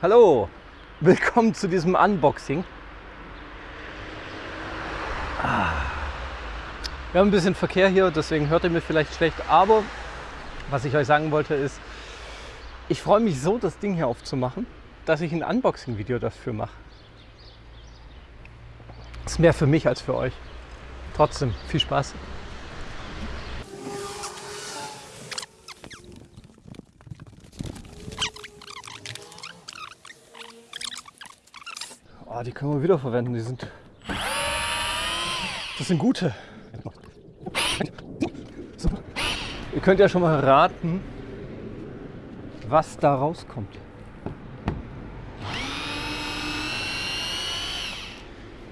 Hallo, willkommen zu diesem Unboxing. Ah. Wir haben ein bisschen Verkehr hier, deswegen hört ihr mir vielleicht schlecht, aber was ich euch sagen wollte ist, ich freue mich so, das Ding hier aufzumachen, dass ich ein Unboxing-Video dafür mache. Ist mehr für mich als für euch. Trotzdem, viel Spaß. Oh, die können wir wieder verwenden. Die sind. Das sind gute. So. Ihr könnt ja schon mal raten, was da rauskommt.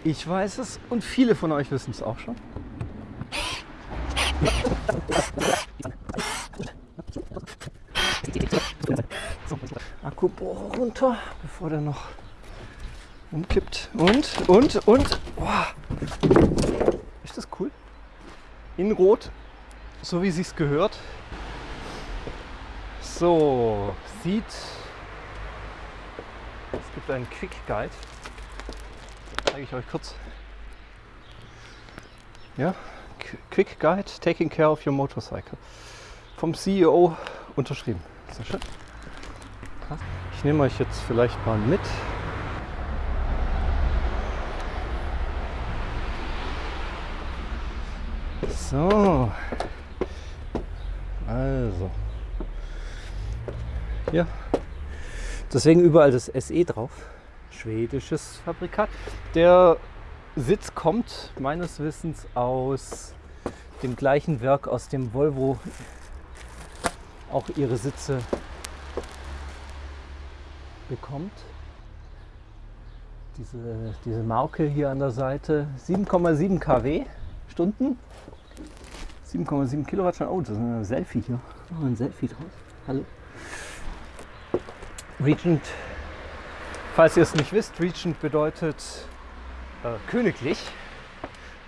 Ich weiß es und viele von euch wissen es auch schon. Akkubohrer runter, bevor der noch umkippt. Und, und, und. Boah. Ist das cool? In Rot, so wie sich's gehört. So, sieht. Es gibt einen Quick Guide. Zeige ich euch kurz. Ja, Quick Guide Taking Care of Your Motorcycle. Vom CEO unterschrieben. Sehr schön. Ich nehme euch jetzt vielleicht mal mit. So. Also. Hier. Deswegen überall das SE drauf. Schwedisches Fabrikat. Der Sitz kommt meines Wissens aus dem gleichen Werk, aus dem Volvo auch ihre Sitze bekommt. Diese, diese Marke hier an der Seite 7,7 kW Stunden 7,7 Kilowattstunden. Oh, das ist ein Selfie hier. Oh, ein Selfie draus. Hallo. Regent, falls ihr es nicht wisst, Regent bedeutet äh, königlich.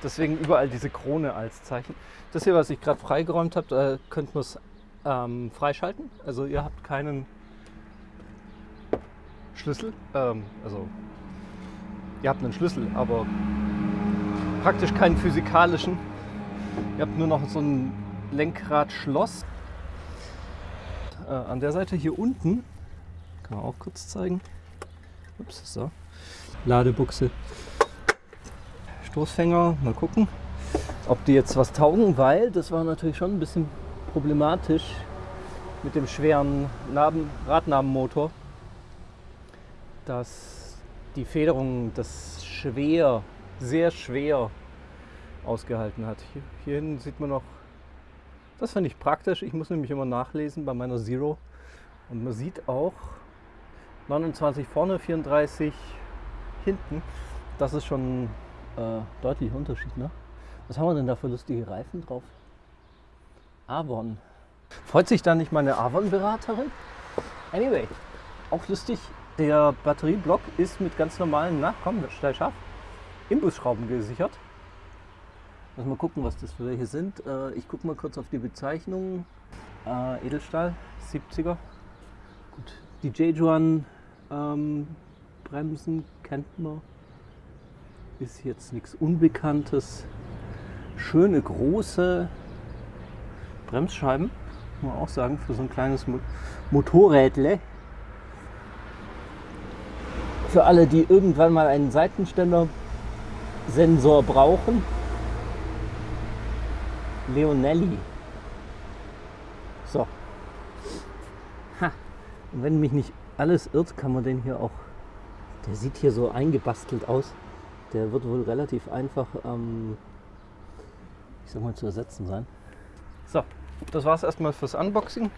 Deswegen überall diese Krone als Zeichen. Das hier, was ich gerade freigeräumt habe, da könnt ihr es ähm, freischalten. Also ihr habt keinen Schlüssel. Ähm, also ihr habt einen Schlüssel, aber praktisch keinen physikalischen. Ihr habt nur noch so ein Lenkradschloss. Äh, an der Seite hier unten, kann man auch kurz zeigen. Ups, so. Ladebuchse. Stoßfänger, mal gucken, ob die jetzt was taugen, weil das war natürlich schon ein bisschen problematisch mit dem schweren Narben, Radnabenmotor, dass die Federung das schwer, sehr schwer ausgehalten hat. Hier, hier hinten sieht man noch, das finde ich praktisch, ich muss nämlich immer nachlesen bei meiner Zero und man sieht auch 29 vorne, 34 hinten, das ist schon äh, deutlich Unterschied. Ne? Was haben wir denn da für lustige Reifen drauf? Avon. Freut sich da nicht meine Avon-Beraterin? Anyway, auch lustig, der Batterieblock ist mit ganz normalen, na komm, steil scharf, Imbusschrauben gesichert. Lass mal gucken, was das für welche sind. Äh, ich gucke mal kurz auf die Bezeichnung. Äh, Edelstahl, 70er. Gut. Die Jejuan ähm, Bremsen kennt man. Ist jetzt nichts Unbekanntes. Schöne große Bremsscheiben, muss man auch sagen, für so ein kleines Motorrädle. Für alle, die irgendwann mal einen Seitenständer-Sensor brauchen, Leonelli. So. Ha. Und wenn mich nicht alles irrt, kann man den hier auch. Der sieht hier so eingebastelt aus. Der wird wohl relativ einfach, ähm, ich sag mal, zu ersetzen sein. So, das war es erstmal fürs Unboxing.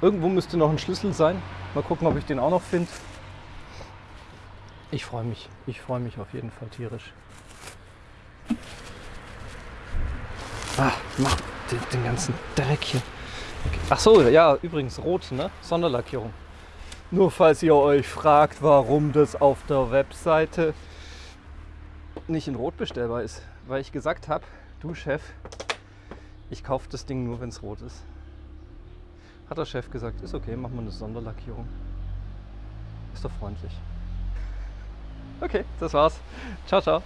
Irgendwo müsste noch ein Schlüssel sein. Mal gucken, ob ich den auch noch finde. Ich freue mich. Ich freue mich auf jeden Fall tierisch. Ah, mach den, den ganzen Dreck hier. Okay. Ach so, ja, übrigens rot, ne? Sonderlackierung. Nur falls ihr euch fragt, warum das auf der Webseite nicht in Rot bestellbar ist. Weil ich gesagt habe, du Chef, ich kaufe das Ding nur, wenn es rot ist. Hat der Chef gesagt, ist okay, machen wir eine Sonderlackierung. benutzerfreundlich. Okay, das war's. Ciao, ciao.